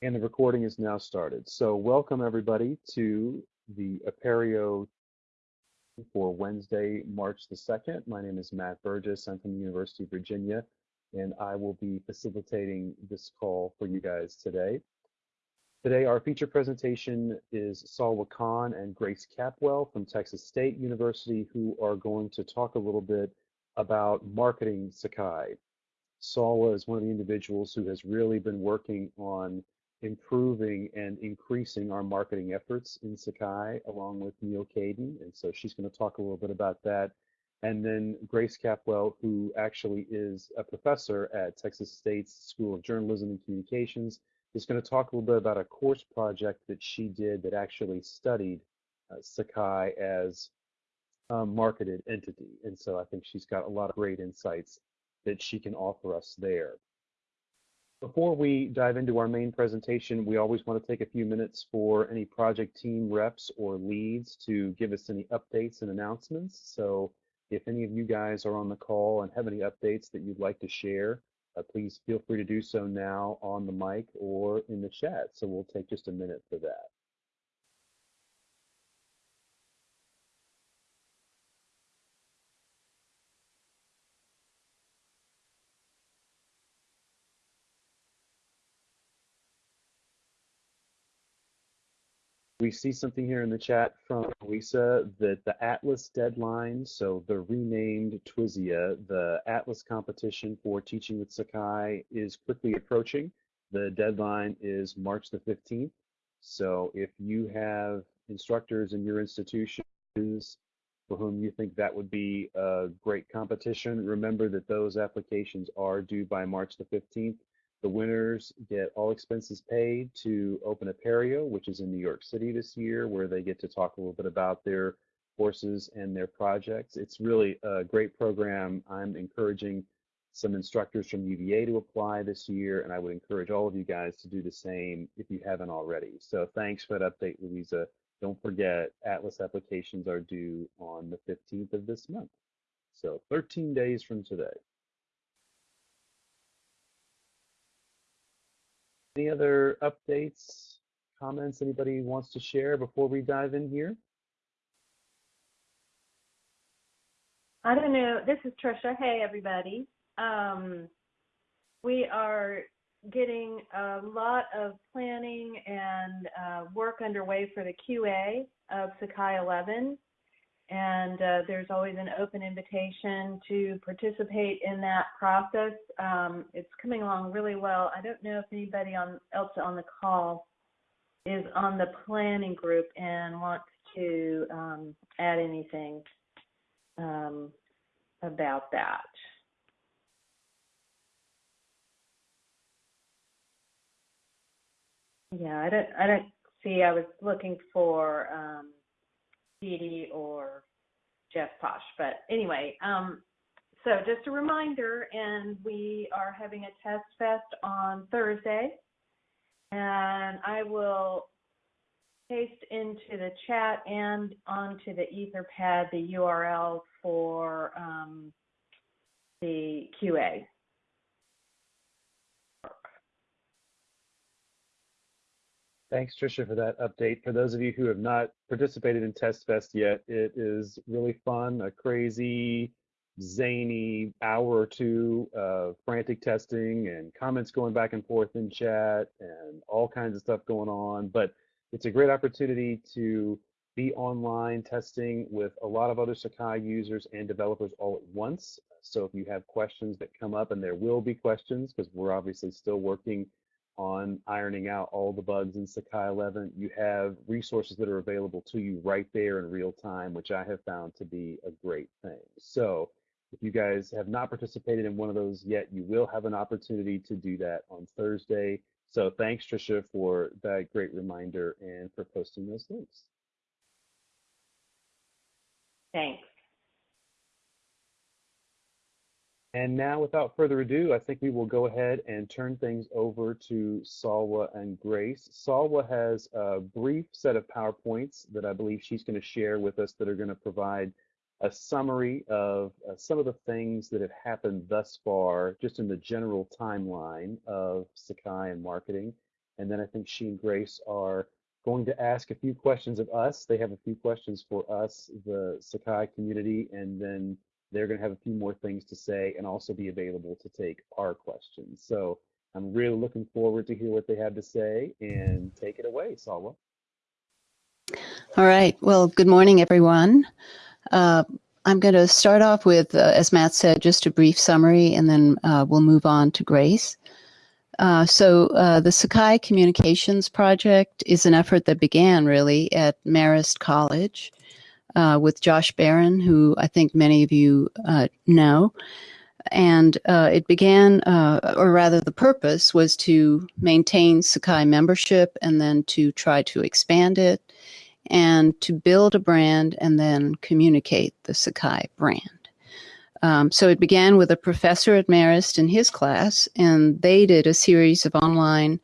And the recording is now started. So welcome everybody to the Apereo for Wednesday, March the 2nd. My name is Matt Burgess. I'm from the University of Virginia, and I will be facilitating this call for you guys today. Today, our feature presentation is Salwa Khan and Grace Capwell from Texas State University, who are going to talk a little bit about marketing Sakai. Salwa is one of the individuals who has really been working on improving and increasing our marketing efforts in Sakai along with Neal Caidin. And so she's going to talk a little bit about that. And then Grace Capwell, who actually is a professor at Texas State's School of Journalism and Communications, is going to talk a little bit about a course project that she did that actually studied uh, Sakai as a marketed entity. And so I think she's got a lot of great insights that she can offer us there. Before we dive into our main presentation, we always want to take a few minutes for any project team reps or leads to give us any updates and announcements. So if any of you guys are on the call and have any updates that you'd like to share, uh, please feel free to do so now on the mic or in the chat. So we'll take just a minute for that. We see something here in the chat from Lisa that the Atlas deadline, so the renamed TWSIA, the Atlas competition for teaching with Sakai is quickly approaching. The deadline is March the 15th. So if you have instructors in your institutions for whom you think that would be a great competition, remember that those applications are due by March the 15th. The winners get all expenses paid to open Apereo, which is in New York City this year, where they get to talk a little bit about their courses and their projects. It's really a great program. I'm encouraging some instructors from UVA to apply this year, and I would encourage all of you guys to do the same if you haven't already. So thanks for that update, Louisa. Don't forget, Atlas applications are due on the 15th of this month. So 13 days from today. Any other updates, comments anybody wants to share before we dive in here? I don't know. This is Trisha. Hey, everybody. Um, we are getting a lot of planning and uh, work underway for the QA of Sakai 11 and uh, there's always an open invitation to participate in that process. Um, it's coming along really well. I don't know if anybody on, else on the call is on the planning group and wants to um, add anything um, about that. Yeah, I don't. I don't see. I was looking for um, or Jeff Posh. But anyway, um, so just a reminder, and we are having a test fest on Thursday, and I will paste into the chat and onto the Etherpad the URL for um, the QA. Thanks, Tricia, for that update. For those of you who have not participated in Test Fest yet, it is really fun, a crazy, zany hour or two of frantic testing and comments going back and forth in chat and all kinds of stuff going on. But it's a great opportunity to be online testing with a lot of other Sakai users and developers all at once. So if you have questions that come up, and there will be questions because we're obviously still working on ironing out all the bugs in Sakai 11. You have resources that are available to you right there in real time, which I have found to be a great thing. So if you guys have not participated in one of those yet, you will have an opportunity to do that on Thursday. So thanks, Tricia, for that great reminder and for posting those links. Thanks. And now, without further ado, I think we will go ahead and turn things over to Salwa and Grace. Salwa has a brief set of PowerPoints that I believe she's going to share with us that are going to provide a summary of uh, some of the things that have happened thus far, just in the general timeline of Sakai and marketing. and then I think she and Grace are going to ask a few questions of us. They have a few questions for us, the Sakai community, and then they're going to have a few more things to say and also be available to take our questions. So I'm really looking forward to hear what they have to say and take it away, Salwa. All right. Well, good morning, everyone. Uh, I'm going to start off with, uh, as Matt said, just a brief summary, and then uh, we'll move on to Grace. Uh, so uh, the Sakai Communications Project is an effort that began really at Marist College uh, with Josh Baron, who I think many of you know. And it began, or rather, the purpose was to maintain Sakai membership and then to try to expand it and to build a brand and then communicate the Sakai brand. Um, so it began with a professor at Marist in his class, and they did a series of online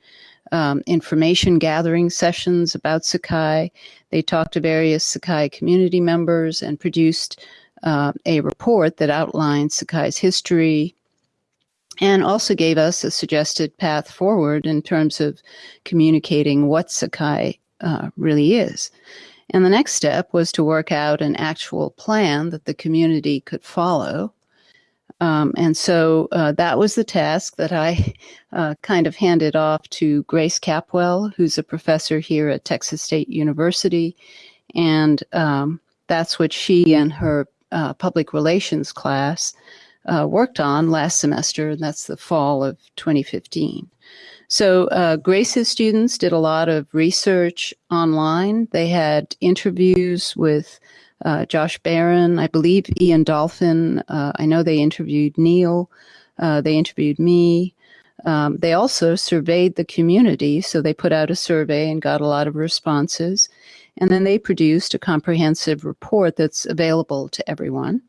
um, information gathering sessions about Sakai. They talked to various Sakai community members and produced uh, a report that outlined Sakai's history and also gave us a suggested path forward in terms of communicating what Sakai uh, really is. And the next step was to work out an actual plan that the community could follow. Um, and so uh, that was the task that I uh, kind of handed off to Grace Capwell, who's a professor here at Texas State University. And um, that's what she and her uh, public relations class uh, worked on last semester, and that's the fall of 2015. So uh, Grace's students did a lot of research online. They had interviews with uh, Josh Baron, I believe Ian Dolphin. Uh, I know they interviewed Neil. Uh, they interviewed me. Um, they also surveyed the community. So they put out a survey and got a lot of responses. And then they produced a comprehensive report that's available to everyone.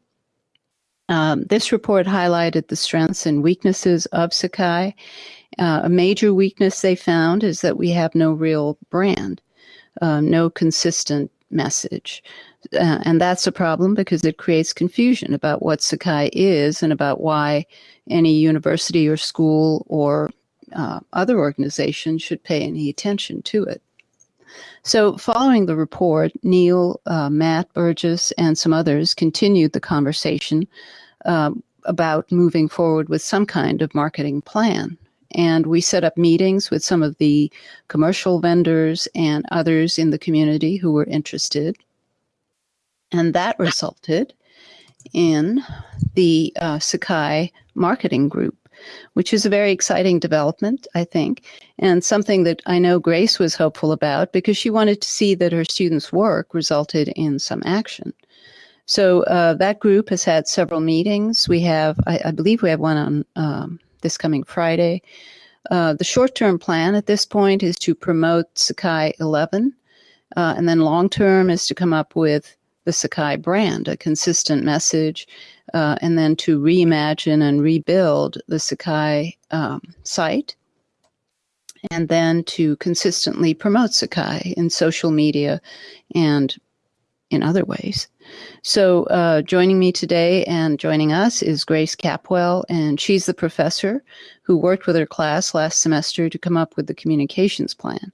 Um, this report highlighted the strengths and weaknesses of Sakai uh, a major weakness they found is that we have no real brand, uh, no consistent message. Uh, and that's a problem because it creates confusion about what Sakai is and about why any university or school or uh, other organization should pay any attention to it. So, following the report, Neil, uh, Matt Burgess, and some others continued the conversation uh, about moving forward with some kind of marketing plan. And we set up meetings with some of the commercial vendors and others in the community who were interested. And that resulted in the uh, Sakai marketing group, which is a very exciting development, I think, and something that I know Grace was hopeful about because she wanted to see that her students' work resulted in some action. So uh, that group has had several meetings. We have, I, I believe, we have one on um, this coming Friday. Uh, the short term plan at this point is to promote Sakai 11, uh, and then long term is to come up with the Sakai brand, a consistent message, uh, and then to reimagine and rebuild the Sakai um, site, and then to consistently promote Sakai in social media and in other ways. So, uh, joining me today and joining us is Grace Capwell, and she's the professor who worked with her class last semester to come up with the communications plan.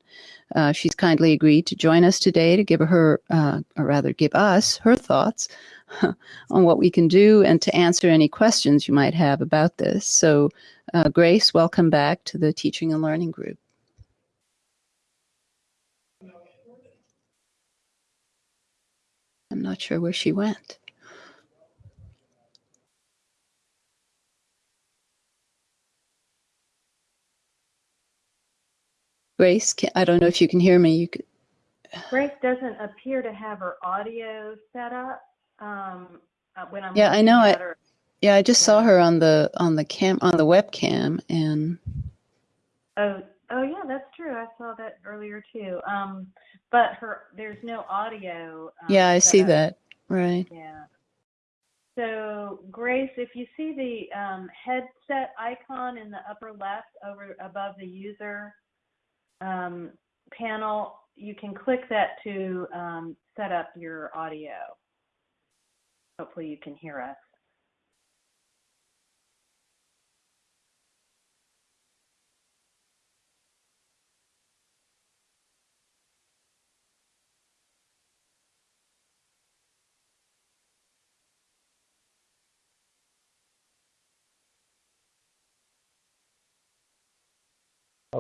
Uh, she's kindly agreed to join us today to give her, uh, or rather, give us her thoughts on what we can do and to answer any questions you might have about this. So, uh, Grace, welcome back to the Teaching and Learning Group. I'm not sure where she went. Grace, can, I don't know if you can hear me. You could. Grace doesn't appear to have her audio set up. Um, uh, when I'm yeah, I know. I, yeah, I just yeah. saw her on the on the cam on the webcam and. Oh, oh yeah, that's true. I saw that earlier too. Um, but her there's no audio. Um, yeah, I see that. Right. Yeah. So Grace, if you see the um, headset icon in the upper left over above the user um, panel, you can click that to um, set up your audio. Hopefully you can hear us.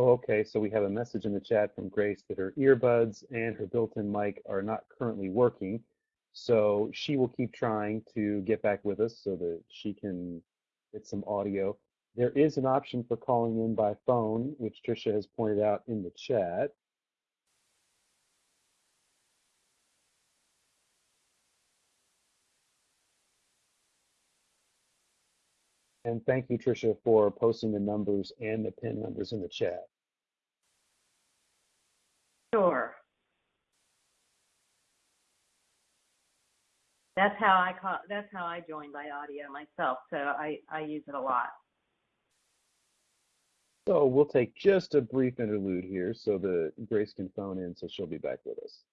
Oh, okay. So we have a message in the chat from Grace that her earbuds and her built-in mic are not currently working. So she will keep trying to get back with us so that she can get some audio. There is an option for calling in by phone, which Tricia has pointed out in the chat. And thank you, Tricia, for posting the numbers and the PIN numbers in the chat. Sure. That's how I call. That's how I join by audio myself. So I I use it a lot. So we'll take just a brief interlude here so that Grace can phone in so she'll be back with us.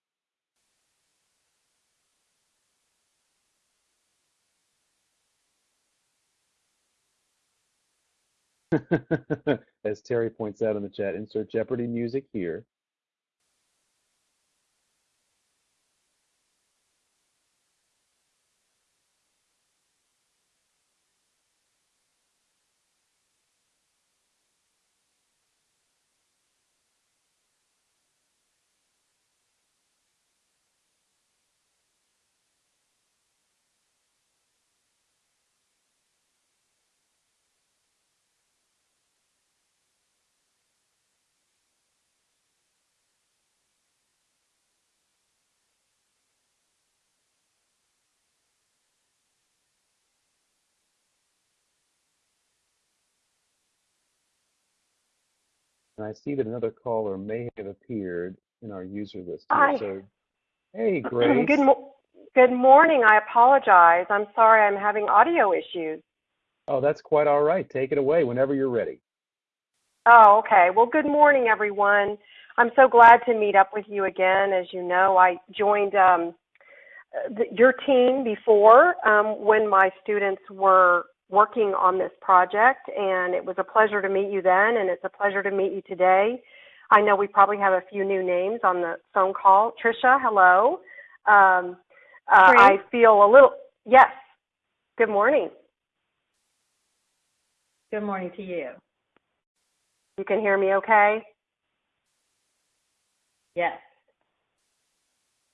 As Terry points out in the chat, insert Jeopardy music here. And I see that another caller may have appeared in our user list here. Hi. So, hey, Grace. Good, mo- good morning. I apologize. I'm sorry I'm having audio issues. Oh, that's quite all right. Take it away whenever you're ready. Oh, okay. Well, good morning, everyone. I'm so glad to meet up with you again. As you know, I joined um, the, your team before um, when my students were working on this project, and it was a pleasure to meet you then, and it's a pleasure to meet you today. I know we probably have a few new names on the phone call. Trisha, hello. Um, uh, I feel a little, yes, good morning. Good morning to you. You can hear me okay? Yes.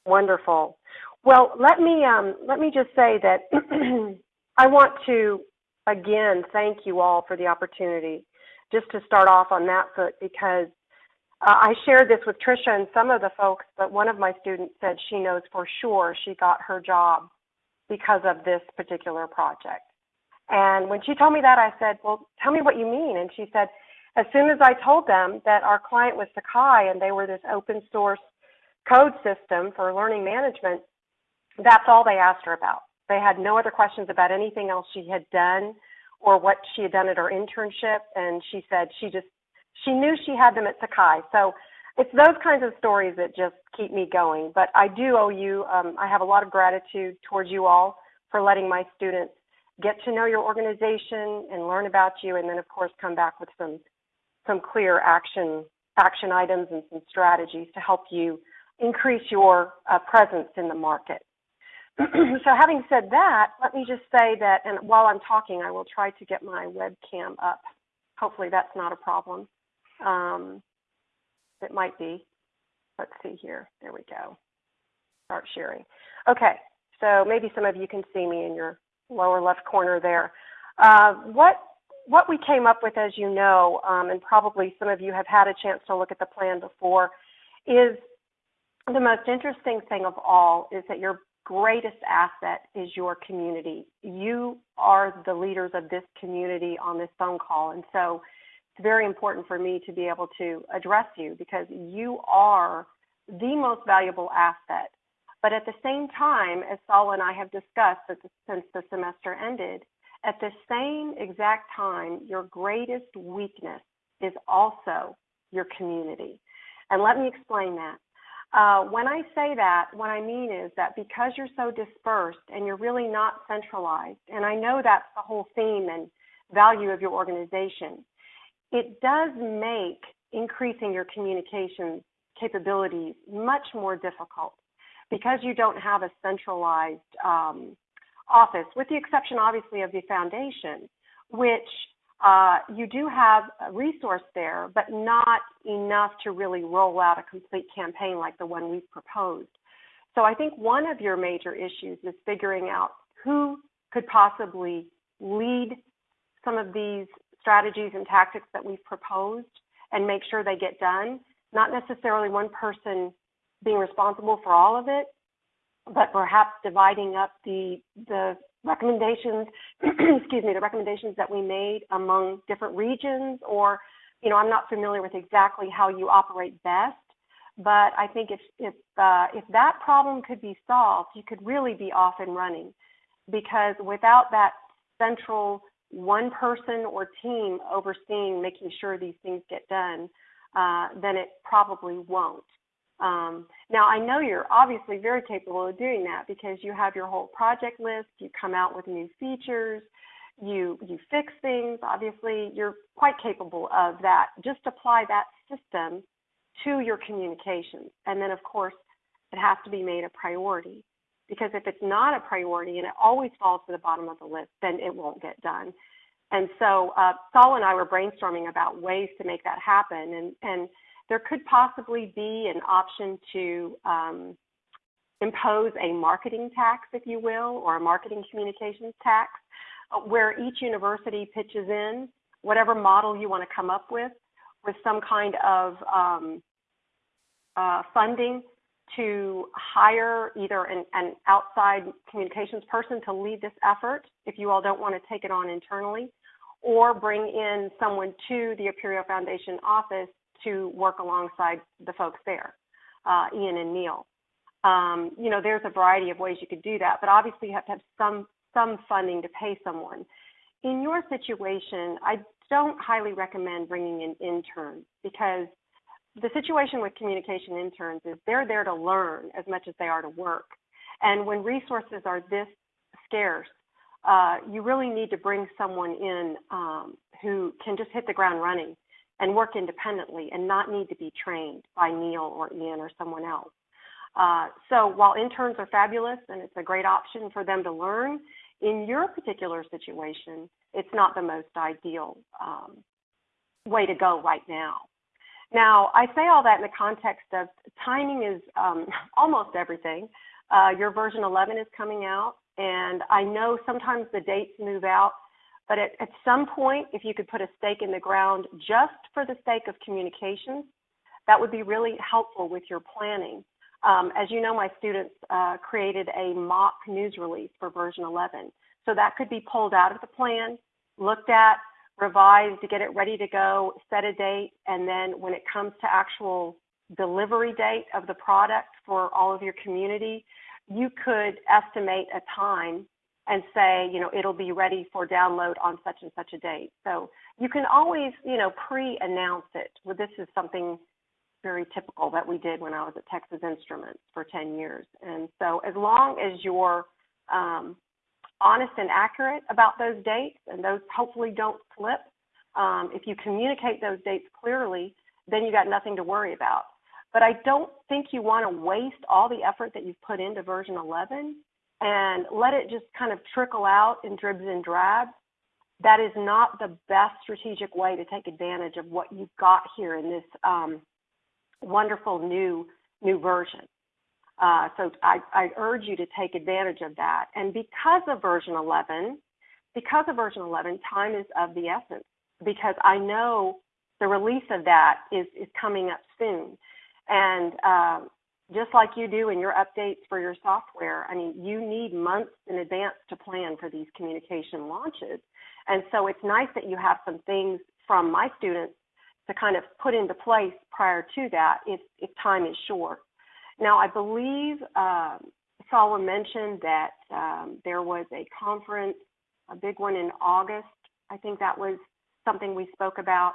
Wonderful. Well, let me um, let me just say that I want to again thank you all for the opportunity. Just to start off on that foot, because uh, I shared this with Trisha and some of the folks, but one of my students said she knows for sure she got her job because of this particular project. And when she told me that, I said, "Well, tell me what you mean." And she said, as soon as I told them that our client was Sakai and they were this open source code system for learning management, that's all they asked her about. They had no other questions about anything else she had done or what she had done at her internship. And she said she just, she knew she had them at Sakai. So it's those kinds of stories that just keep me going. But I do owe you, um, I have a lot of gratitude towards you all for letting my students get to know your organization and learn about you. And then, of course, come back with some some clear action action items and some strategies to help you increase your uh, presence in the market. so having said that, let me just say that, and while I'm talking, I will try to get my webcam up. Hopefully that's not a problem. Um, it might be. Let's see here. There we go. Start sharing. Okay, so maybe some of you can see me in your lower left corner there. Uh, what what we came up with, as you know, um, and probably some of you have had a chance to look at the plan before, is the most interesting thing of all is that your greatest asset is your community. You are the leaders of this community on this phone call. And so it's very important for me to be able to address you because you are the most valuable asset. But at the same time, as Saul and I have discussed since the semester ended, at the same exact time, your greatest weakness is also your community. And let me explain that. Uh, when I say that, what I mean is that because you're so dispersed and you're really not centralized, and I know that's the whole theme and value of your organization, it does make increasing your communication capabilities much more difficult. Because you don't have a centralized um, office, with the exception, obviously, of the foundation, which uh, you do have a resource there, but not enough to really roll out a complete campaign like the one we've proposed. So I think one of your major issues is figuring out who could possibly lead some of these strategies and tactics that we've proposed and make sure they get done. Not necessarily one person being responsible for all of it, but perhaps dividing up the the recommendations, excuse me, the recommendations that we made among different regions or, you know, I'm not familiar with exactly how you operate best, but I think if if uh, if that problem could be solved, you could really be off and running, because without that central one person or team overseeing making sure these things get done, uh, then it probably won't. Um, now, I know you're obviously very capable of doing that because you have your whole project list, you come out with new features, you you fix things. Obviously, you're quite capable of that. Just apply that system to your communications, and then of course, it has to be made a priority. Because if it's not a priority and it always falls to the bottom of the list, then it won't get done. And so uh, Saul and I were brainstorming about ways to make that happen, and and there could possibly be an option to um, impose a marketing tax, if you will, or a marketing communications tax, uh, where each university pitches in whatever model you want to come up with, with some kind of um, uh, funding to hire either an, an, outside communications person to lead this effort if you all don't want to take it on internally, or bring in someone to the Apereo Foundation office to work alongside the folks there, uh, Ian and Neil. Um, you know, there's a variety of ways you could do that, but obviously you have to have some some funding to pay someone. In your situation, I don't highly recommend bringing in interns because the situation with communication interns is they're there to learn as much as they are to work. And when resources are this scarce, uh, you really need to bring someone in um, who can just hit the ground running and work independently and not need to be trained by Neil or Ian or someone else. Uh, so while interns are fabulous and it's a great option for them to learn, in your particular situation, it's not the most ideal um, way to go right now. Now, I say all that in the context of timing is um, almost everything. Uh, your version 11 is coming out, and I know sometimes the dates move out but at, at some point, if you could put a stake in the ground just for the sake of communications, that would be really helpful with your planning. Um, as you know, my students uh, created a mock news release for version 11. So that could be pulled out of the plan, looked at, revised to get it ready to go, set a date, and then when it comes to actual delivery date of the product for all of your community, you could estimate a time and say, you know, it'll be ready for download on such and such a date. So you can always, you know, pre-announce it. Well, this is something very typical that we did when I was at Texas Instruments for 10 years. And so as long as you're um, honest and accurate about those dates, and those hopefully don't slip, um, if you communicate those dates clearly, then you got nothing to worry about. But I don't think you want to waste all the effort that you've put into version 11 and let it just kind of trickle out in dribs and drabs, that is not the best strategic way to take advantage of what you've got here in this um, wonderful new new version. Uh, so I, I urge you to take advantage of that. And because of version 11, because of version 11, time is of the essence because I know the release of that is, is coming up soon. And uh, just like you do in your updates for your software. I mean, you need months in advance to plan for these communication launches. And so it's nice that you have some things from my students to kind of put into place prior to that if, if time is short. Now, I believe um, mentioned that um, there was a conference, a big one in August. I think that was something we spoke about.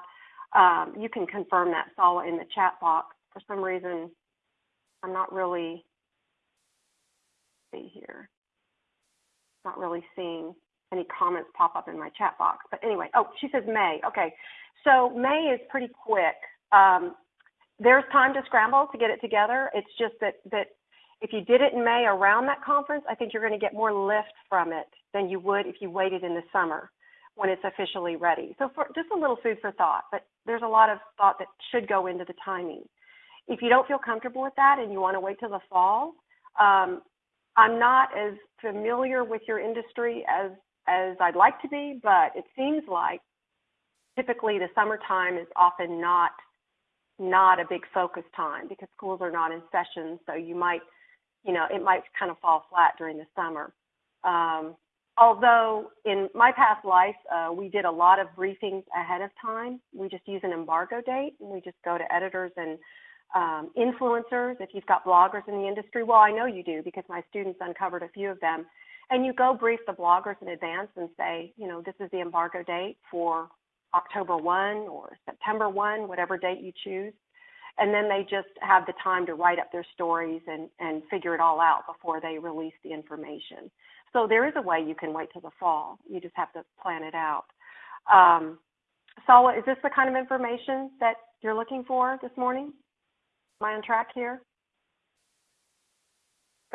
Um, you can confirm that, Salwa, in the chat box. For some reason, I'm not really see here. Not really seeing any comments pop up in my chat box. But anyway, oh, she says May. Okay, so May is pretty quick. Um, there's time to scramble to get it together. It's just that that if you did it in May around that conference, I think you're going to get more lift from it than you would if you waited in the summer when it's officially ready. So for just a little food for thought, but there's a lot of thought that should go into the timing. If you don't feel comfortable with that and you want to wait till the fall, um, I'm not as familiar with your industry as as I'd like to be, but it seems like typically the summertime is often not not a big focus time because schools are not in session, so you might, you know, it might kind of fall flat during the summer. Um, although in my past life, uh, we did a lot of briefings ahead of time. We just use an embargo date, and we just go to editors and um, influencers. If you've got bloggers in the industry, well, I know you do because my students uncovered a few of them. And you go brief the bloggers in advance and say, you know, this is the embargo date for October 1 or September 1, whatever date you choose. And then they just have the time to write up their stories and, and figure it all out before they release the information. So there is a way you can wait till the fall. You just have to plan it out. Um, Salwa, is this the kind of information that you're looking for this morning? Am I on track here?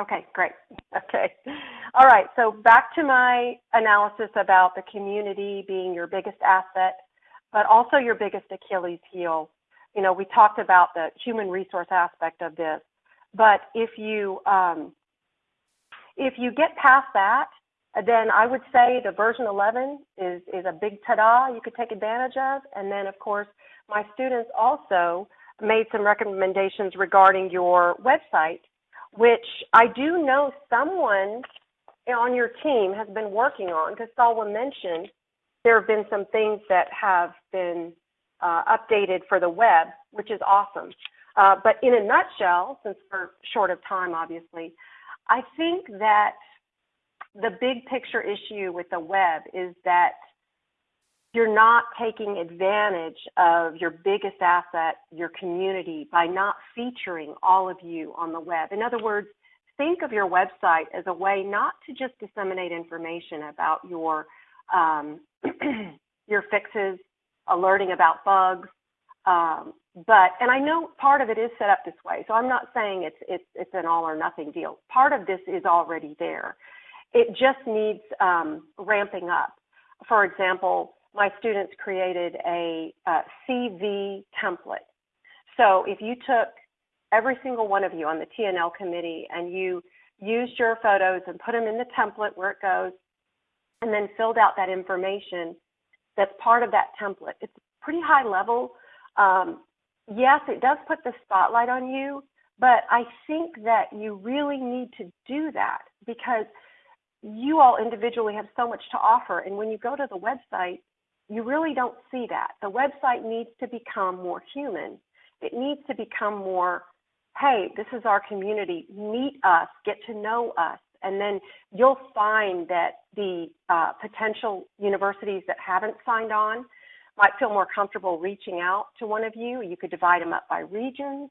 Okay, great. Okay. All right, so back to my analysis about the community being your biggest asset, but also your biggest Achilles heel. You know, we talked about the human resource aspect of this, but if you um, if you get past that, then I would say the version 11 is is a big ta-da you could take advantage of, and then of course my students also made some recommendations regarding your website which I do know someone on your team has been working on, because Salwa mentioned there have been some things that have been uh, updated for the web, which is awesome. Uh, but in a nutshell, since we're short of time, obviously, I think that the big picture issue with the web is that you're not taking advantage of your biggest asset, your community, by not featuring all of you on the web. In other words, think of your website as a way not to just disseminate information about your um, your fixes, alerting about bugs, um, but and I know part of it is set up this way. So I'm not saying it's it's it's an all or nothing deal. Part of this is already there. It just needs um, ramping up. For example, my students created a, a CV template. So if you took every single one of you on the TNL committee and you used your photos and put them in the template where it goes, and then filled out that information that's part of that template. It's pretty high level. Um, yes, it does put the spotlight on you, but I think that you really need to do that because you all individually have so much to offer. And when you go to the website, you really don't see that. The website needs to become more human. It needs to become more, hey, this is our community. Meet us, get to know us. And then you'll find that the uh, potential universities that haven't signed on might feel more comfortable reaching out to one of you. You could divide them up by regions.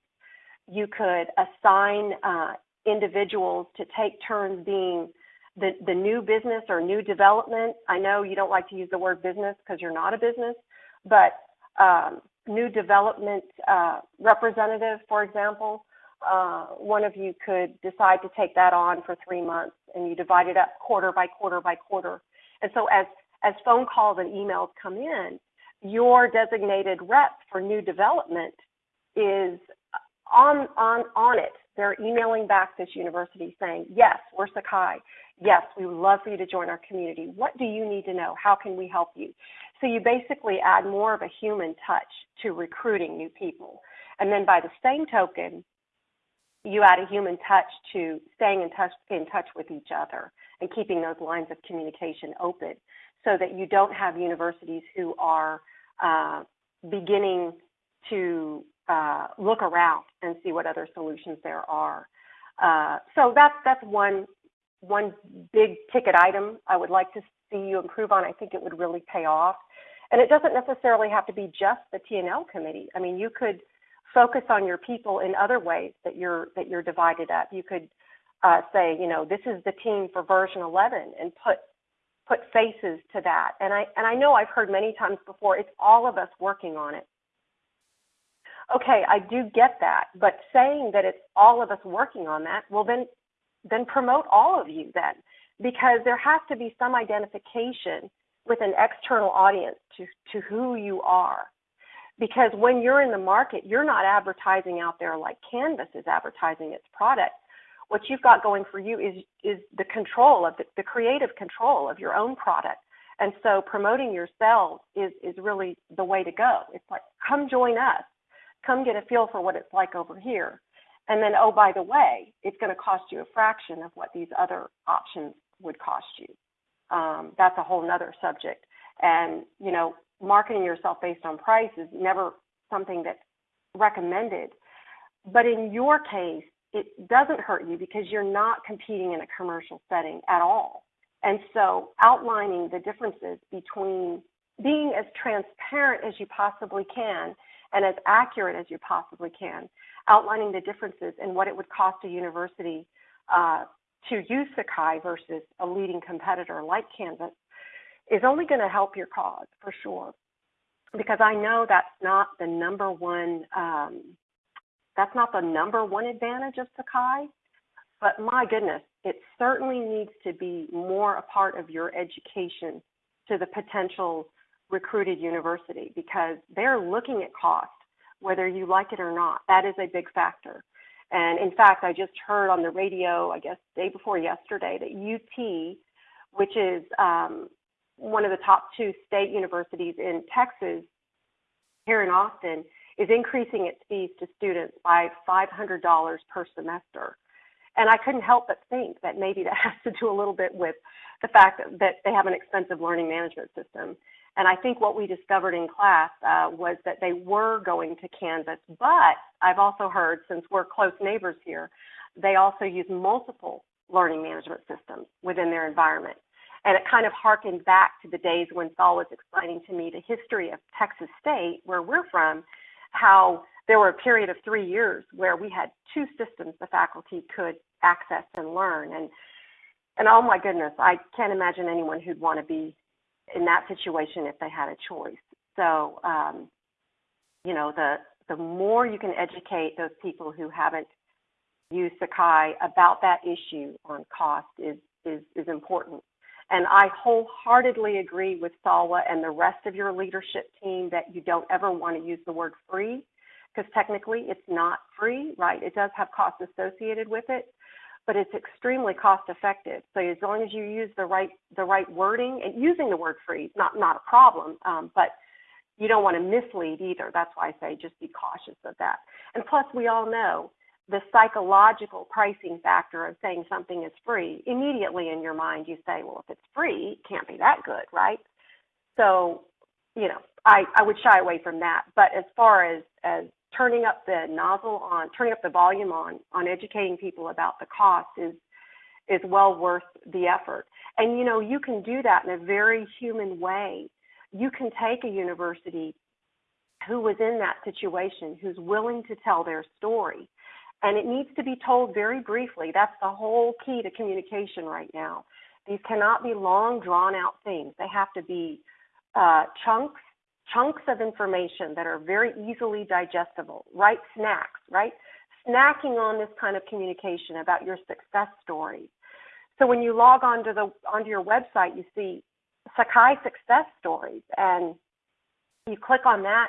You could assign uh, individuals to take turns being the, the new business or new development. I know you don't like to use the word business because you're not a business, but um, new development uh, representative, for example, uh, one of you could decide to take that on for three months and you divide it up quarter by quarter by quarter. And so as, as phone calls and emails come in, your designated rep for new development is on, on, on it. They're emailing back this university saying, yes, we're Sakai. Yes, we would love for you to join our community. What do you need to know? How can we help you? So you basically add more of a human touch to recruiting new people. And then by the same token, you add a human touch to staying in touch in touch with each other and keeping those lines of communication open so that you don't have universities who are uh, beginning to uh, look around and see what other solutions there are. Uh, so that's that's one one big ticket item I would like to see you improve on, I think it would really pay off. And it doesn't necessarily have to be just the TNL committee. I mean, you could focus on your people in other ways that you're that you're divided up. You could uh, say, you know, this is the team for version 11, and put put faces to that. And I and I know I've heard many times before, it's all of us working on it. Okay, I do get that, but saying that it's all of us working on that, well then then promote all of you then because there has to be some identification with an external audience to, to who you are. Because when you're in the market, you're not advertising out there like Canvas is advertising its product. What you've got going for you is is the control of the, the creative control of your own product. And so promoting yourself is is really the way to go. It's like come join us. Come get a feel for what it's like over here. And then oh by the way, it's going to cost you a fraction of what these other options would cost you. Um, that's a whole nother subject. And you know, marketing yourself based on price is never something that's recommended. But in your case, it doesn't hurt you because you're not competing in a commercial setting at all. And so outlining the differences between being as transparent as you possibly can and as accurate as you possibly can, outlining the differences in what it would cost a university uh, to use Sakai versus a leading competitor like Canvas is only going to help your cause for sure. Because I know that's not the number one um, that's not the number one advantage of Sakai, but my goodness, it certainly needs to be more a part of your education to the potential recruited university because they're looking at cost, whether you like it or not. That is a big factor. And in fact, I just heard on the radio, I guess day before yesterday, that UT, which is um, one of the top two state universities in Texas, here in Austin, is increasing its fees to students by $500 per semester. And I couldn't help but think that maybe that has to do a little bit with the fact that, that they have an expensive learning management system. And I think what we discovered in class uh, was that they were going to Canvas, but I've also heard, since we're close neighbors here, they also use multiple learning management systems within their environment. And it kind of harkened back to the days when Saul was explaining to me the history of Texas State, where we're from, how there were a period of three years where we had two systems the faculty could access and learn. And and oh my goodness, I can't imagine anyone who'd want to be in that situation if they had a choice. So, um, you know, the the more you can educate those people who haven't used Sakai about that issue on cost is is is important. And I wholeheartedly agree with Salwa and the rest of your leadership team that you don't ever want to use the word free because technically it's not free, right? It does have costs associated with it, but it's extremely cost effective. So as long as you use the right the right wording and using the word free not not a problem, um, but you don't want to mislead either. That's why I say just be cautious of that. And plus, we all know the psychological pricing factor of saying something is free, immediately in your mind you say, well, if it's free, it can't be that good, right? So, you know, I, I would shy away from that. But as far as, as turning up the nozzle on, turning up the volume on, on educating people about the cost is, is well worth the effort. And, you know, you can do that in a very human way. You can take a university who was in that situation, who's willing to tell their story, and it needs to be told very briefly. That's the whole key to communication right now. These cannot be long, drawn out things. They have to be uh, chunks, chunks of information that are very easily digestible. Right snacks, right? Snacking on this kind of communication about your success stories. So when you log onto the onto your website, you see Sakai success stories, and you click on that,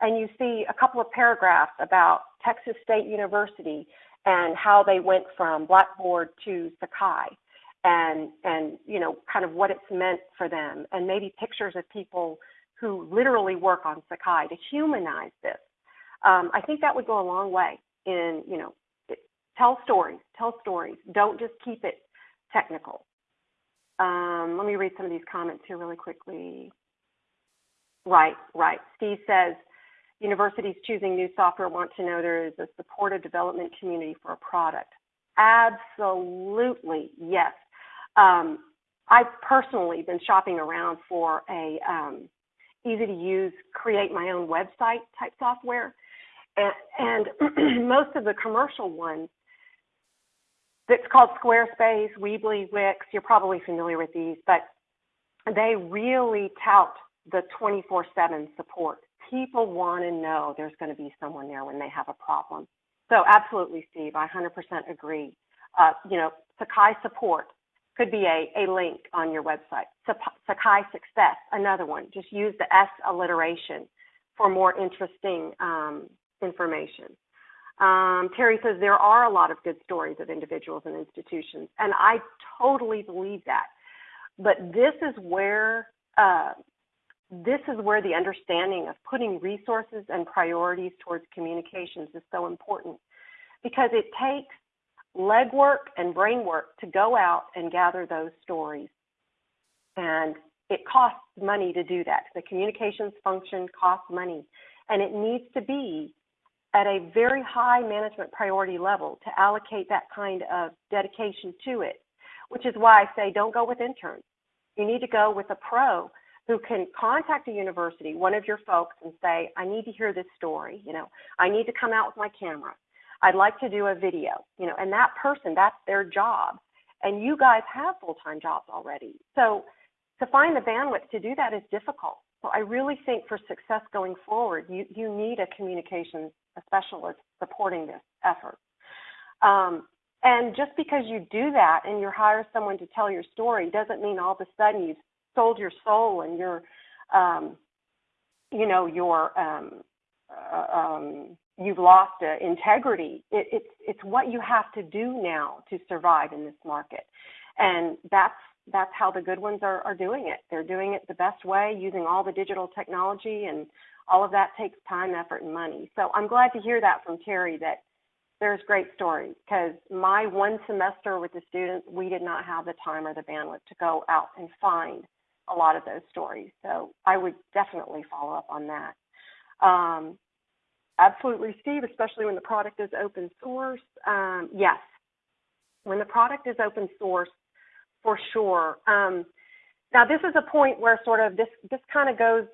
and you see a couple of paragraphs about Texas State University and how they went from Blackboard to Sakai and and you know kind of what it's meant for them and maybe pictures of people who literally work on Sakai to humanize this. Um, I think that would go a long way in you know tell stories, tell stories. Don't just keep it technical. Um, let me read some of these comments here really quickly. Right, right. Steve says universities choosing new software want to know there is a supportive development community for a product. Absolutely, yes. Um, I've personally been shopping around for a um, easy to use, create my own website type software, and, and most of the commercial ones. It's called Squarespace, Weebly, Wix. You're probably familiar with these, but they really tout the 24/7 support people want to know there's going to be someone there when they have a problem. So absolutely, Steve, I 100% agree. Uh, you know, Sakai support could be a, a link on your website. Sakai Success, another one. Just use the S alliteration for more interesting um, information. Um, Terry says there are a lot of good stories of individuals and institutions, and I totally believe that. But this is where uh, this is where the understanding of putting resources and priorities towards communications is so important because it takes legwork and brain work to go out and gather those stories. And it costs money to do that. The communications function costs money. And it needs to be at a very high management priority level to allocate that kind of dedication to it, which is why I say don't go with interns. You need to go with a pro who can contact a university, one of your folks, and say, I need to hear this story. You know, I need to come out with my camera. I'd like to do a video, you know, and that person, that's their job. And you guys have full time jobs already. So to find the bandwidth to do that is difficult. So I really think for success going forward, you, you need a communications specialist supporting this effort. Um, and just because you do that and you hire someone to tell your story doesn't mean all of a sudden you've sold your soul and your, um, you know, your um, uh, um, you've lost uh, integrity. It, it's it's what you have to do now to survive in this market, and that's that's how the good ones are, are doing it. They're doing it the best way, using all the digital technology, and all of that takes time, effort, and money. So I'm glad to hear that from Terry that there's great stories because my one semester with the students, we did not have the time or the bandwidth to go out and find a lot of those stories. So I would definitely follow up on that. Um, absolutely, Steve, especially when the product is open source. Um, yes, when the product is open source, for sure. Um, now, this is a point where sort of this this kind of goes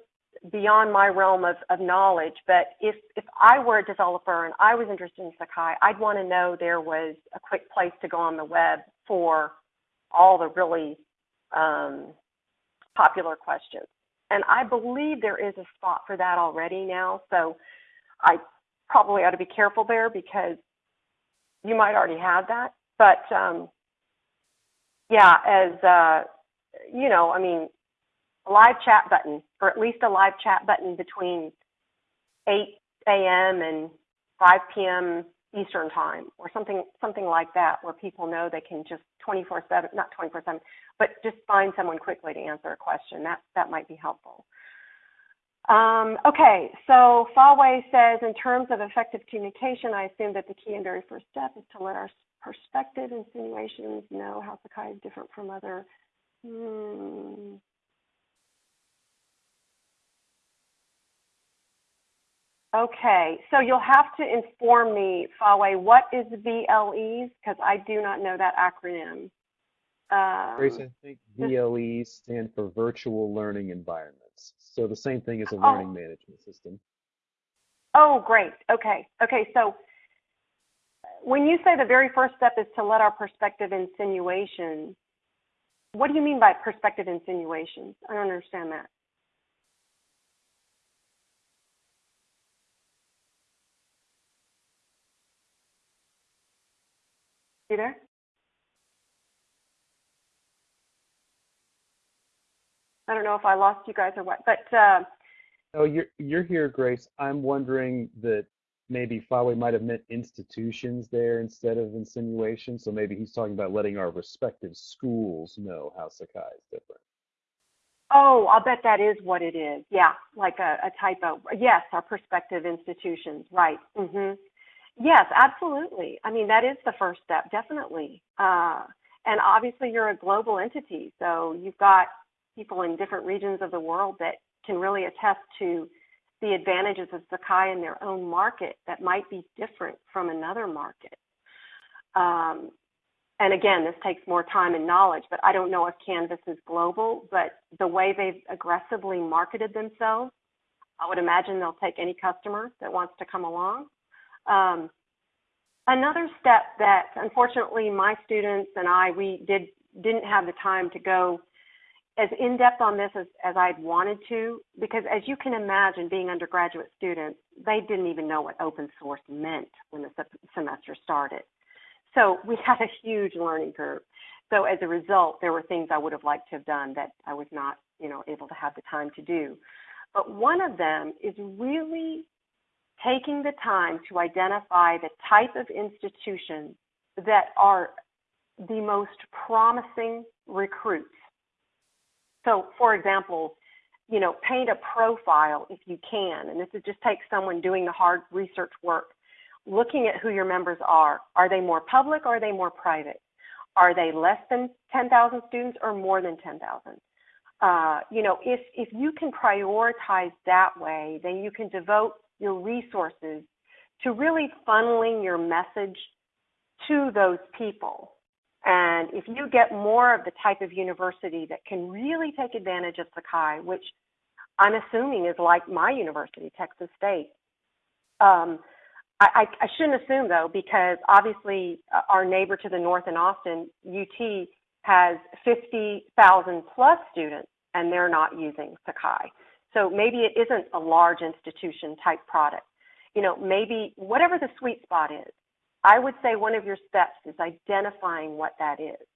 beyond my realm of, of knowledge. But if if I were a developer and I was interested in Sakai, I'd want to know there was a quick place to go on the web for all the really um, popular questions. And I believe there is a spot for that already now. So I probably ought to be careful there because you might already have that. But um, yeah, as uh, you know, I mean, a live chat button, or at least a live chat button between 8 a.m. and 5 p.m. Eastern time, or something something like that, where people know they can just 24/7, not 24/7, but just find someone quickly to answer a question. That that might be helpful. Um, okay, so Faway says, in terms of effective communication, I assume that the key and very first step is to let our perspective insinuations know how Sakai is different from other. Hmm. Okay, so you'll have to inform me, Faway, what is VLEs? Because I do not know that acronym. Um, Grace, I think VLEs stand for Virtual Learning Environments. So the same thing as a oh. learning oh. management system. Oh, great. Okay. Okay, so when you say the very first step is to let our perspective insinuations, what do you mean by perspective insinuations? I don't understand that. You there? I don't know if I lost you guys or what, but. Uh, oh, you're you're here, Grace. I'm wondering that maybe Faway might have meant institutions there instead of insinuation. So maybe he's talking about letting our respective schools know how Sakai is different. Oh, I'll bet that is what it is. Yeah, like a, a typo. Yes, our prospective institutions. Right. Mm-hmm. Yes, absolutely. I mean, that is the first step, definitely. Uh, and obviously, you're a global entity, so you've got people in different regions of the world that can really attest to the advantages of Sakai in their own market that might be different from another market. Um, and again, this takes more time and knowledge, but I don't know if Canvas is global, but the way they've aggressively marketed themselves, I would imagine they'll take any customer that wants to come along. Um, another step that unfortunately my students and I we did didn't have the time to go as in depth on this as, as I'd wanted to because as you can imagine being undergraduate students they didn't even know what open source meant when the semester started so we had a huge learning curve So as a result, there were things I would have liked to have done that I was not, you know, able to have the time to do. But one of them is really taking the time to identify the type of institutions that are the most promising recruits. So, for example, you know, paint a profile if you can, and this is just take someone doing the hard research work, looking at who your members are. Are they more public or are they more private? Are they less than 10,000 students or more than 10,000? Uh, you know, if if you can prioritize that way, then you can devote your resources to really funneling your message to those people. And if you get more of the type of university that can really take advantage of Sakai, which I'm assuming is like my university, Texas State. Um, I, I, shouldn't assume though, because obviously uh, our neighbor to the north in Austin, UT, has 50,000 plus students and they're not using Sakai. So maybe it isn't a large institution type product. You know, maybe whatever the sweet spot is, I would say one of your steps is identifying what that is.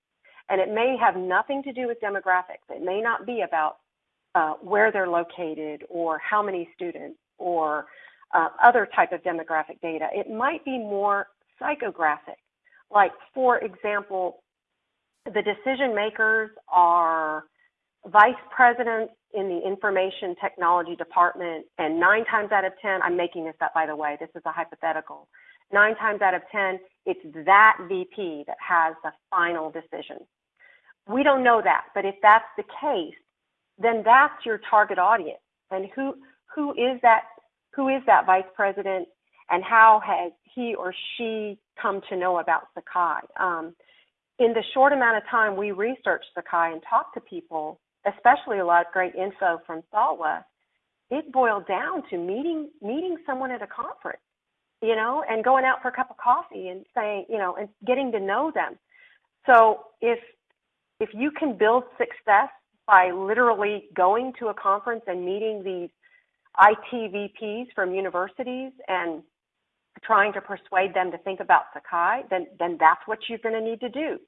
And it may have nothing to do with demographics. It may not be about uh, where they're located or how many students or uh, other type of demographic data. It might be more psychographic. Like, for example, the decision makers are vice presidents in the information technology department, and nine times out of 10, I'm making this up by the way, this is a hypothetical. Nine times out of 10, it's that VP that has the final decision. We don't know that, but if that's the case, then that's your target audience. And who who is that who is that vice president and how has he or she come to know about Sakai? Um, in the short amount of time we researched Sakai and talked to people, especially a lot of great info from Salwa, it boiled down to meeting meeting someone at a conference, you know, and going out for a cup of coffee and saying, you know, and getting to know them. So if if you can build success by literally going to a conference and meeting these IT VPs from universities and trying to persuade them to think about Sakai, then, then that's what you're going to need to do.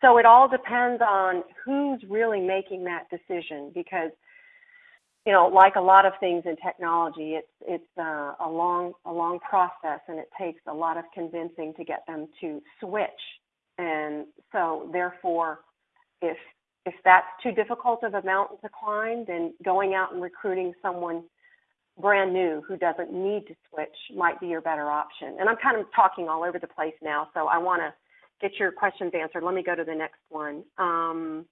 So it all depends on who's really making that decision because, you know, like a lot of things in technology, it's, it's uh, a, long, a long process and it takes a lot of convincing to get them to switch. And so therefore, if if that's too difficult of a mountain to climb, then going out and recruiting someone brand new who doesn't need to switch might be your better option. And I'm kind of talking all over the place now, so I want to get your questions answered. Let me go to the next one. Um,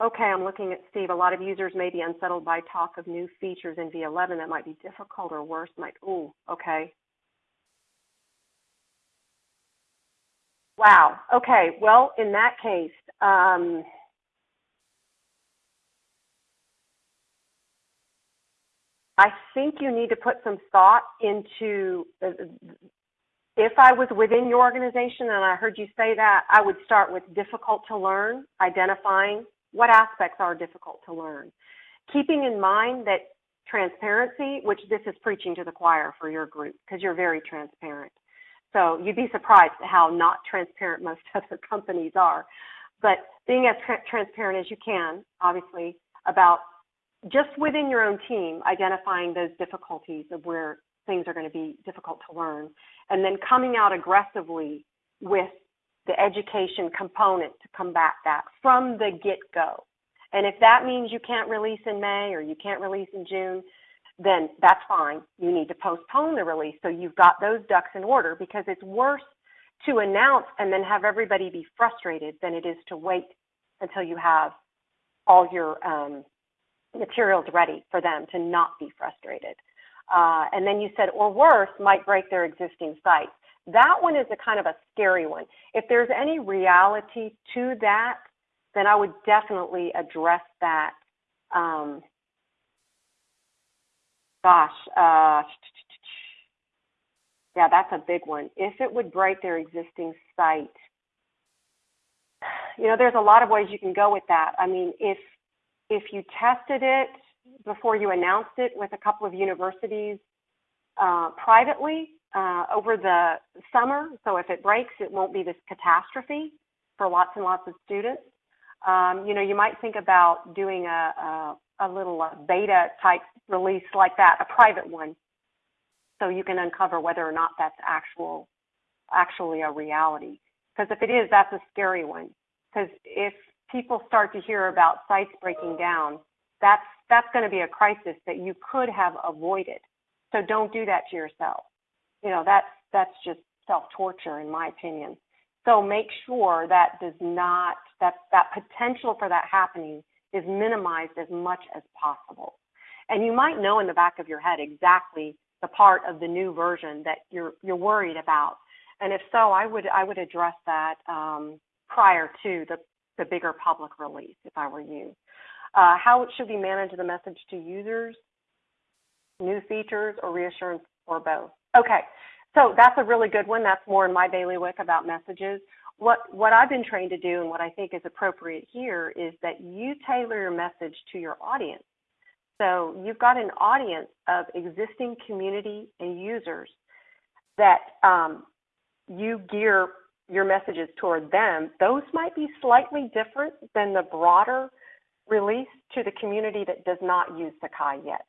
okay, I'm looking at Steve. A lot of users may be unsettled by talk of new features in V11 that might be difficult or worse. Might, ooh, okay. Wow. Okay. Well, in that case, um, I think you need to put some thought into uh, if I was within your organization and I heard you say that, I would start with difficult to learn, identifying what aspects are difficult to learn. Keeping in mind that transparency, which this is preaching to the choir for your group because you're very transparent. So you'd be surprised at how not transparent most other companies are. But being as tra- transparent as you can, obviously, about just within your own team, identifying those difficulties of where things are going to be difficult to learn, and then coming out aggressively with the education component to combat that from the get go. And if that means you can't release in May or you can't release in June, then that's fine. You need to postpone the release so you've got those ducks in order because it's worse to announce and then have everybody be frustrated than it is to wait until you have all your um, materials ready for them to not be frustrated. Uh, and then you said, or worse, might break their existing site. That one is a kind of a scary one. If there's any reality to that, then I would definitely address that um, Gosh, uh, yeah, that's a big one. If it would break their existing site, you know, there's a lot of ways you can go with that. I mean, if if you tested it before you announced it with a couple of universities uh, privately, uh, over the summer. So if it breaks, it won't be this catastrophe for lots and lots of students. Um, you know, you might think about doing a, a, a little uh, beta type release like that, a private one, so you can uncover whether or not that's actual, actually a reality. Because if it is, that's a scary one. Because if people start to hear about sites breaking down, that's that's going to be a crisis that you could have avoided. So don't do that to yourself. You know, that's that's just self-torture in my opinion. So make sure that does not that that potential for that happening is minimized as much as possible. And you might know in the back of your head exactly the part of the new version that you're you're worried about. And if so, I would I would address that um, prior to the the bigger public release if I were you. Uh, how should we manage the message to users? New features or reassurance or both? Okay, so that's a really good one. That's more in my bailiwick about messages. What, what I've been trained to do and what I think is appropriate here is that you tailor your message to your audience. So you've got an audience of existing community and users that um, you gear your messages toward them. Those might be slightly different than the broader release to the community that does not use Sakai yet.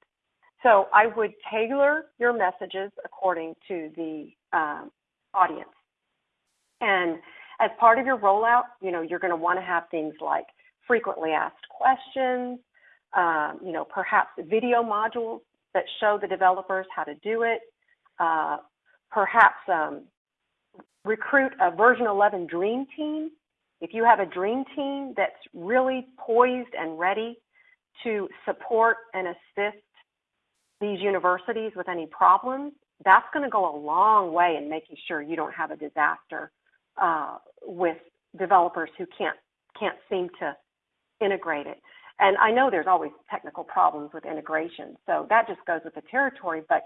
So I would tailor your messages according to the um, audience. And as part of your rollout, you know, you're going to want to have things like frequently asked questions, um, you know, perhaps video modules that show the developers how to do it, uh, perhaps um, recruit a version 11 dream team if you have a dream team that's really poised and ready to support and assist these universities with any problems, that's going to go a long way in making sure you don't have a disaster uh, with developers who can't can't seem to integrate it. And I know there's always technical problems with integration, so that just goes with the territory. But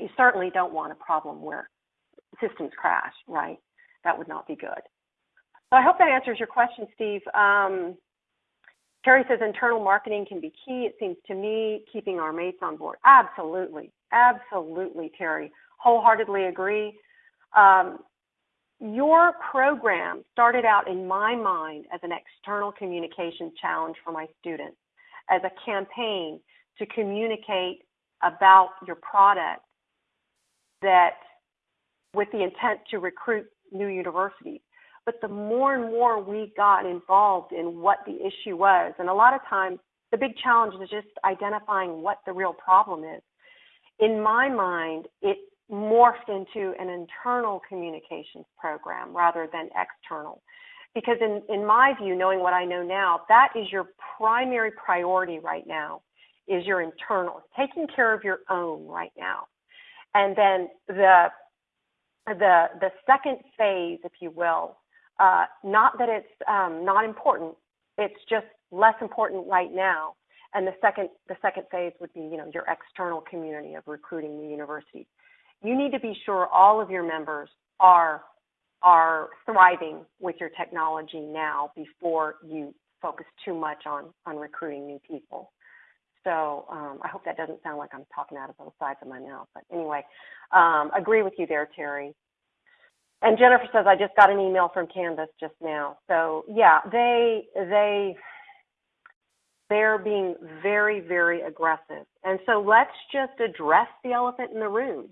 you certainly don't want a problem where systems crash, right? That would not be good. So I hope that answers your question, Steve. Um, Terry says internal marketing can be key. It seems to me keeping our mates on board. Absolutely, absolutely, Terry. Wholeheartedly agree. Um, your program started out in my mind as an external communication challenge for my students, as a campaign to communicate about your product that with the intent to recruit new universities. But the more and more we got involved in what the issue was, and a lot of times the big challenge is just identifying what the real problem is. In my mind, it morphed into an internal communications program rather than external. Because in, in my view, knowing what I know now, that is your primary priority right now, is your internal, taking care of your own right now. And then the the the second phase, if you will, uh, not that it's um, not important, it's just less important right now. And the second, the second phase would be, you know, your external community of recruiting the university. You need to be sure all of your members are are thriving with your technology now before you focus too much on on recruiting new people. So um, I hope that doesn't sound like I'm talking out of both sides of my mouth. But anyway, um, agree with you there, Terry. And Jennifer says, I just got an email from Canvas just now. So yeah, they they they're being very, very aggressive. And so let's just address the elephant in the room.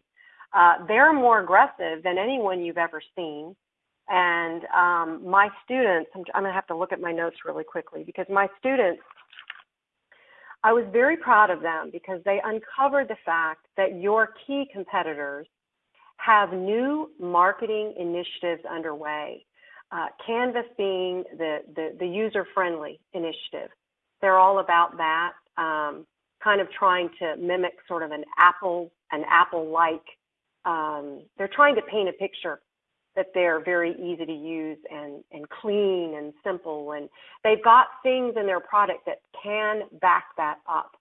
Uh, they're more aggressive than anyone you've ever seen. And um, my students, I'm, I'm going to have to look at my notes really quickly because my students, I was very proud of them because they uncovered the fact that your key competitors have new marketing initiatives underway. Uh, Canvas being the, the, the user-friendly initiative. They're all about that, um, kind of trying to mimic sort of an Apple, an Apple-like. Um, they're trying to paint a picture that they're very easy to use and, and clean and simple. And they've got things in their product that can back that up.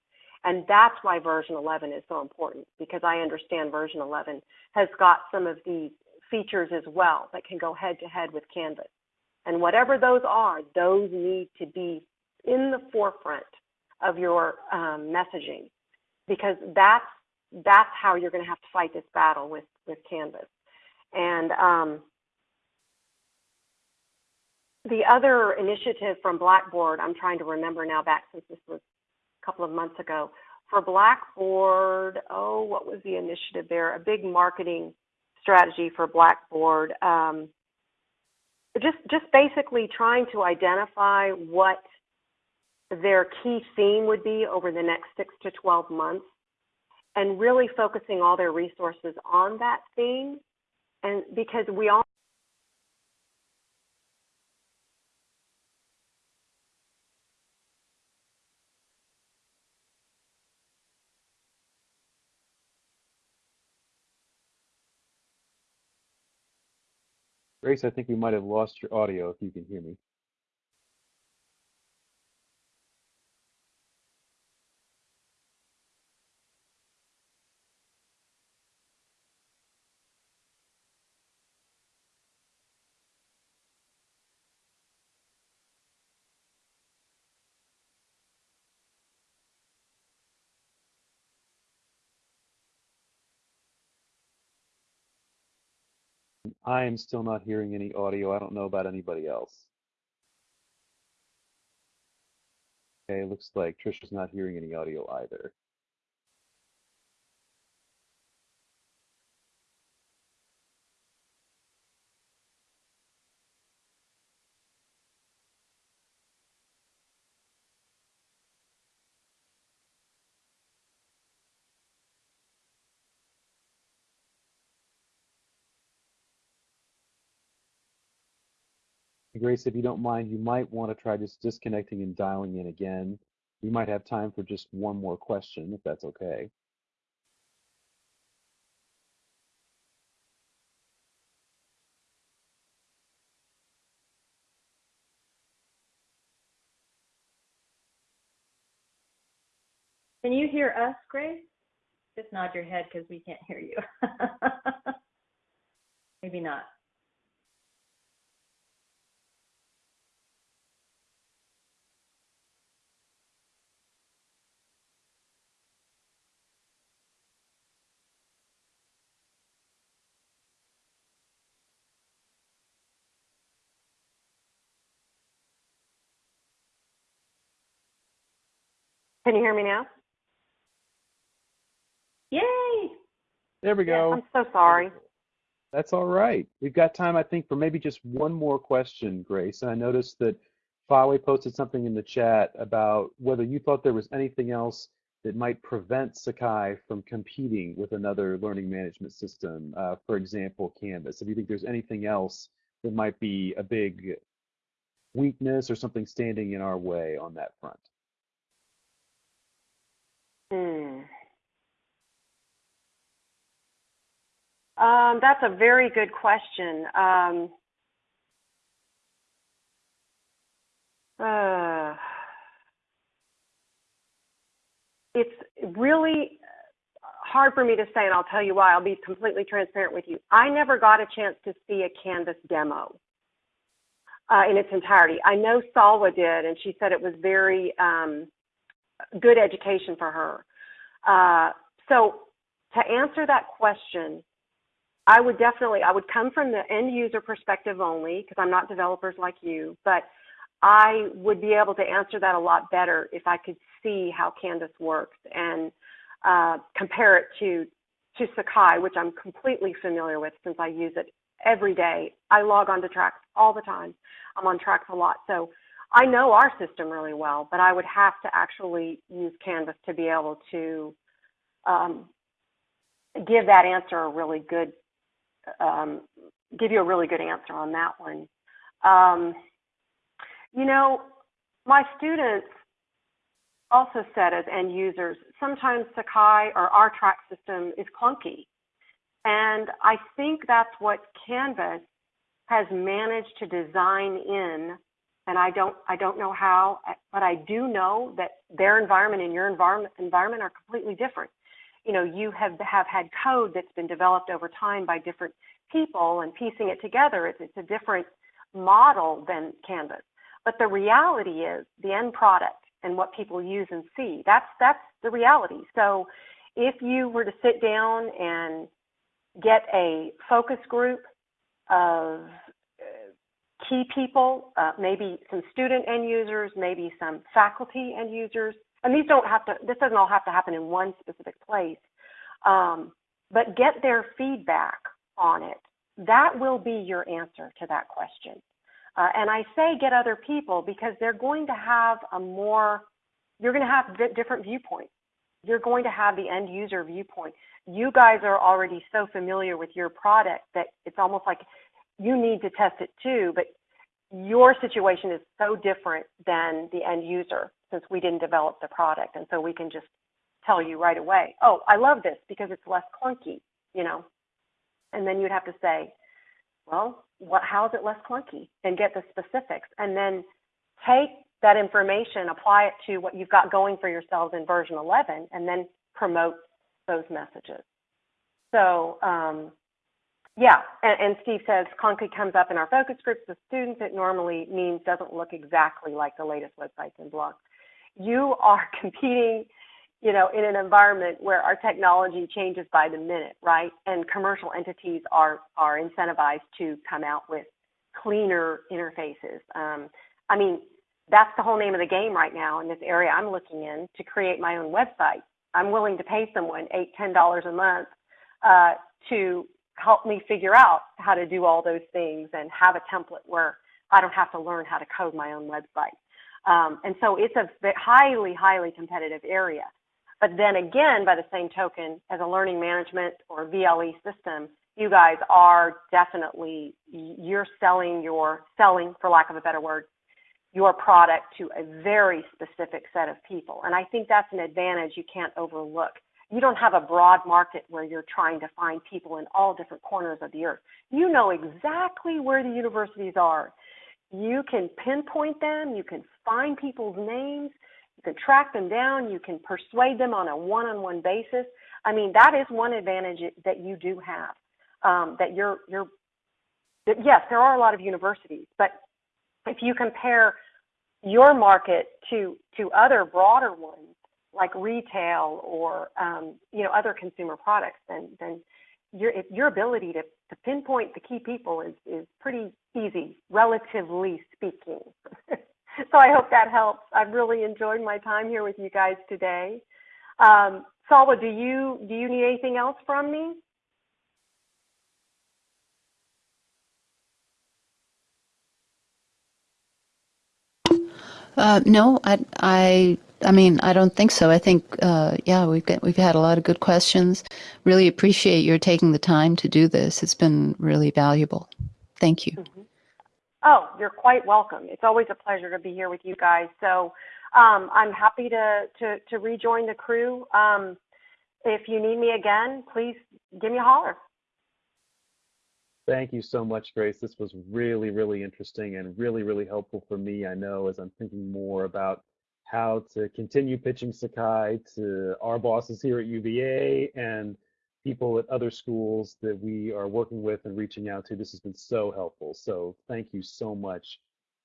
And that's why version 11 is so important because I understand version 11 has got some of the features as well that can go head to head with Canvas. And whatever those are, those need to be in the forefront of your um, messaging because that's that's how you're going to have to fight this battle with with Canvas. And um, the other initiative from Blackboard, I'm trying to remember now back since this was couple of months ago. For Blackboard, oh, what was the initiative there? A big marketing strategy for Blackboard. Um, just just basically trying to identify what their key theme would be over the next six to 12 months and really focusing all their resources on that theme and because we all Grace, I think we might have lost your audio if you can hear me. I am still not hearing any audio. I don't know about anybody else. Okay, looks like Trisha's not hearing any audio either. Grace, if you don't mind, you might want to try just disconnecting and dialing in again. We might have time for just one more question, if that's okay. Can you hear us, Grace? Just nod your head because we can't hear you. Maybe not. Can you hear me now? Yay! There we Yeah, go. I'm so sorry. That's all right. We've got time, I think, for maybe just one more question, Grace. And I noticed that Fawe posted something in the chat about whether you thought there was anything else that might prevent Sakai from competing with another learning management system, uh, for example, Canvas. If you think there's anything else that might be a big weakness or something standing in our way on that front. Hmm. Um, that's a very good question. Um, uh, it's really hard for me to say, and I'll tell you why. I'll be completely transparent with you. I never got a chance to see a Canvas demo uh, in its entirety. I know Salwa did, and she said it was very um, good education for her. Uh, so to answer that question, I would definitely, I would come from the end user perspective only because I'm not developers like you, but I would be able to answer that a lot better if I could see how Canvas works and uh, compare it to to Sakai, which I'm completely familiar with since I use it every day. I log on to TRACS all the time. I'm on TRACS a lot, so I know our system really well. But I would have to actually use Canvas to be able to um, give that answer a really good um, give you a really good answer on that one. Um, you know, my students also said as end users, sometimes Sakai or our track system is clunky. And I think that's what Canvas has managed to design in. And I don't, I don't know how, but I do know that their environment and your environment, environment are completely different. You know, you have, have had code that's been developed over time by different people and piecing it together. It's, it's a different model than Canvas. But the reality is the end product and what people use and see. That's that's the reality. So if you were to sit down and get a focus group of key people, uh, maybe some student end users, maybe some faculty end users, and these don't have to, this doesn't all have to happen in one specific place, um, but get their feedback on it. That will be your answer to that question. Uh, and I say get other people because they're going to have a more, you're going to have different viewpoints. You're going to have the end user viewpoint. You guys are already so familiar with your product that it's almost like you need to test it too, but your situation is so different than the end user since we didn't develop the product. And so we can just tell you right away, oh, I love this because it's less clunky, you know. And then you'd have to say, well, what, how is it less clunky? And get the specifics. And then take that information, apply it to what you've got going for yourselves in version 11, and then promote those messages. So, um, yeah, and, and, Steve says clunky comes up in our focus groups with students. It normally means doesn't look exactly like the latest websites and blogs. You are competing you know, in an environment where our technology changes by the minute, right? And commercial entities are are incentivized to come out with cleaner interfaces. Um, I mean, that's the whole name of the game right now in this area I'm looking in to create my own website. I'm willing to pay someone eight, ten dollars a month uh, to help me figure out how to do all those things and have a template where I don't have to learn how to code my own website. Um, and so it's a highly, highly competitive area. But then again, by the same token, as a learning management or VLE system, you guys are definitely, you're selling your, selling, for lack of a better word, your product to a very specific set of people. And I think that's an advantage you can't overlook. You don't have a broad market where you're trying to find people in all different corners of the earth. You know exactly where the universities are. You can pinpoint them, you can find people's names, you can track them down. You can persuade them on a one-on-one basis. I mean, that is one advantage that you do have. Um, that you're, you're, that yes, there are a lot of universities, but if you compare your market to to other broader ones like retail or um, you know other consumer products, then then your your ability to, to pinpoint the key people is is pretty easy, relatively speaking. so I hope that helps. I've really enjoyed my time here with you guys today. Um, Salwa, do you do you need anything else from me? Uh, no, I, I, I mean, I don't think so. I think, uh, yeah, we've got, we've had a lot of good questions. Really appreciate your taking the time to do this. It's been really valuable. Thank you. Mm -hmm. Oh, you're quite welcome. It's always a pleasure to be here with you guys. So um, I'm happy to, to, to, rejoin the crew. Um, if you need me again, please give me a holler. Thank you so much, Grace. This was really, really interesting and really, really helpful for me. I know as I'm thinking more about how to continue pitching Sakai to our bosses here at UVA and people at other schools that we are working with and reaching out to. This has been so helpful. So thank you so much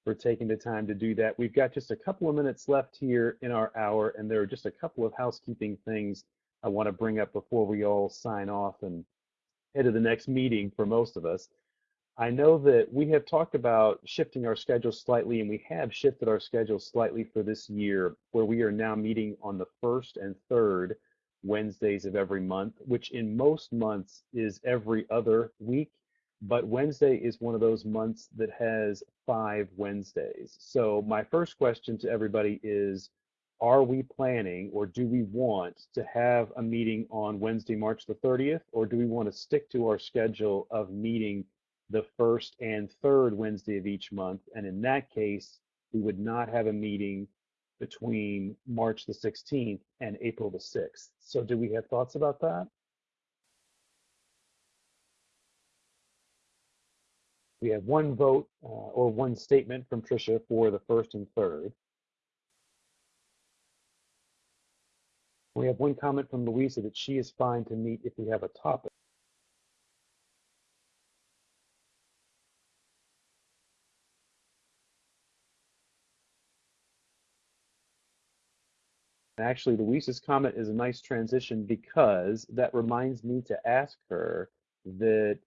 for taking the time to do that. We've got just a couple of minutes left here in our hour, and there are just a couple of housekeeping things I want to bring up before we all sign off and head to the next meeting for most of us. I know that we have talked about shifting our schedule slightly, and we have shifted our schedule slightly for this year, where we are now meeting on the first and third Wednesdays of every month, which in most months is every other week. But Wednesday is one of those months that has five Wednesdays. So, my first question to everybody is Are we planning or do we want to have a meeting on Wednesday, March the 30th, or do we want to stick to our schedule of meeting the first and third Wednesday of each month? And in that case, we would not have a meeting between March the 16th and April the 6th. So do we have thoughts about that? We have one vote uh, or one statement from Tricia for the first and third. We have one comment from Louisa that she is fine to meet if we have a topic. Actually, Louisa's comment is a nice transition because that reminds me to ask her that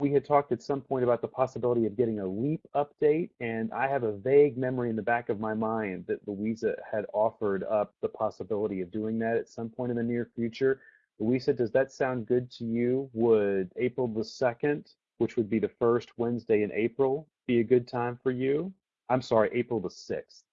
we had talked at some point about the possibility of getting a LEAP update, and I have a vague memory in the back of my mind that Louisa had offered up the possibility of doing that at some point in the near future. Louisa, does that sound good to you? Would April the 2nd, which would be the first Wednesday in April, be a good time for you? I'm sorry, April the 6th.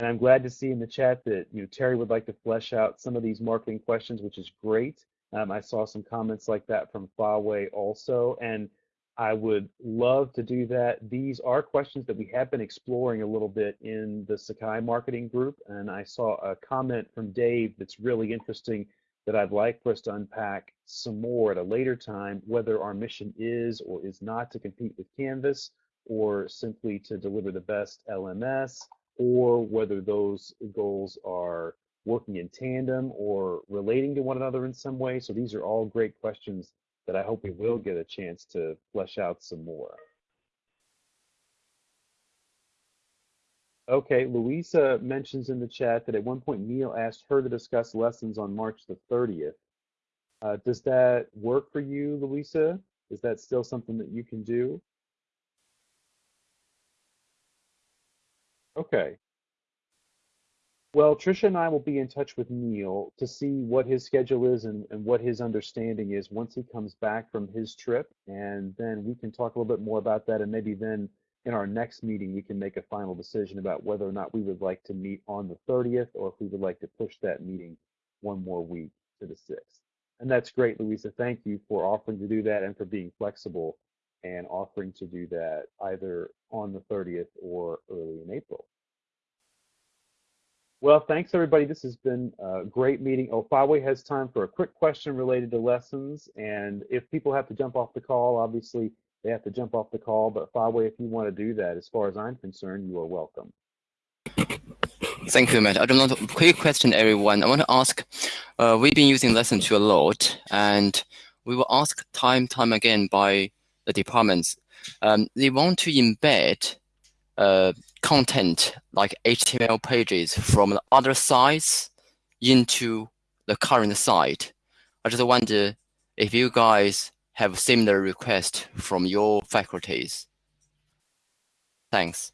And I'm glad to see in the chat that you know Terry would like to flesh out some of these marketing questions, which is great. Um, I saw some comments like that from Faway also, and I would love to do that. These are questions that we have been exploring a little bit in the Sakai marketing group, and I saw a comment from Dave that's really interesting that I'd like for us to unpack some more at a later time, whether our mission is or is not to compete with Canvas or simply to deliver the best LMS or whether those goals are working in tandem or relating to one another in some way. So these are all great questions that I hope we will get a chance to flesh out some more. Okay, Louisa mentions in the chat that at one point Neal asked her to discuss lessons on March the 30th. Uh, does that work for you, Louisa? Is that still something that you can do? Okay. Well, Trisha and I will be in touch with Neal to see what his schedule is and, and what his understanding is once he comes back from his trip. And then we can talk a little bit more about that. And maybe then in our next meeting, we can make a final decision about whether or not we would like to meet on the 30th or if we would like to push that meeting one more week to the 6th. And that's great, Louisa. Thank you for offering to do that and for being flexible and offering to do that either on the 30th or early in April. Well, thanks everybody. This has been a great meeting. Oh, Faway has time for a quick question related to lessons. And if people have to jump off the call, obviously they have to jump off the call. But Faway, if you want to do that, as far as I'm concerned, you are welcome. Thank you, Matt. I don't know. Quick question, everyone. I want to ask. Uh, we've been using lessons tool a lot, and we were asked time time again by the departments. Um, they want to embed uh, content like HTML pages from the other sites into the current site. I just wonder if you guys have similar request from your faculties. Thanks.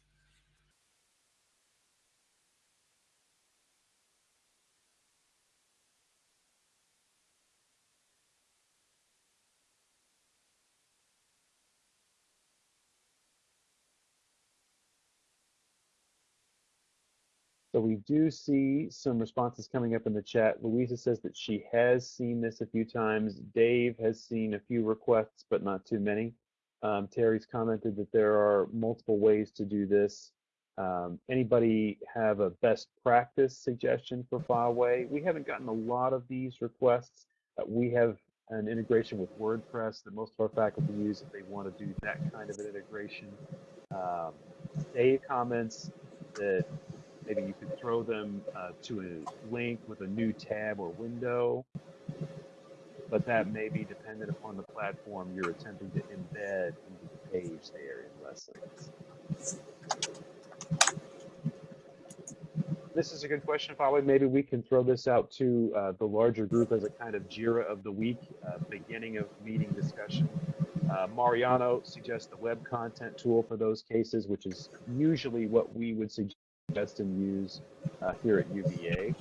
So we do see some responses coming up in the chat. Louisa says that she has seen this a few times. Dave has seen a few requests, but not too many. Um, Terry's commented that there are multiple ways to do this. Um, anybody have a best practice suggestion for Faway? We haven't gotten a lot of these requests. Uh, we have an integration with WordPress that most of our faculty use if they want to do that kind of an integration. Um, Dave comments that Maybe you could throw them uh, to a link with a new tab or window, but that may be dependent upon the platform you're attempting to embed into the page there in lessons. This is a good question, Probably Maybe we can throw this out to uh, the larger group as a kind of JIRA of the week, uh, beginning of meeting discussion. Uh, Mariano suggests the web content tool for those cases, which is usually what we would suggest best and use uh, here at UVA.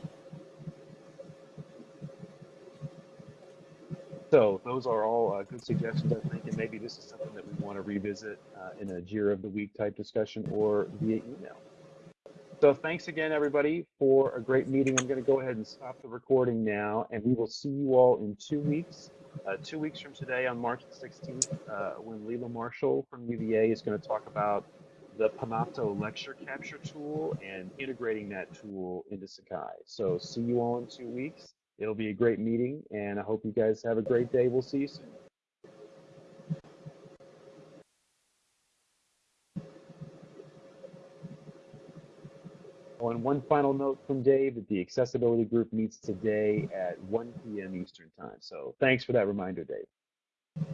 So those are all uh, good suggestions, I think, and maybe this is something that we want to revisit uh, in a JIRA of the Week type discussion or via email. So thanks again, everybody, for a great meeting. I'm going to go ahead and stop the recording now, and we will see you all in two weeks. Uh, two weeks from today, on March the 16th, uh, when Leela Marshall from UVA is going to talk about the Panopto lecture capture tool and integrating that tool into Sakai. So see you all in two weeks. It'll be a great meeting, and I hope you guys have a great day. We'll see you soon. And one final note from Dave that the accessibility group meets today at 1 p.m. Eastern time. So thanks for that reminder, Dave.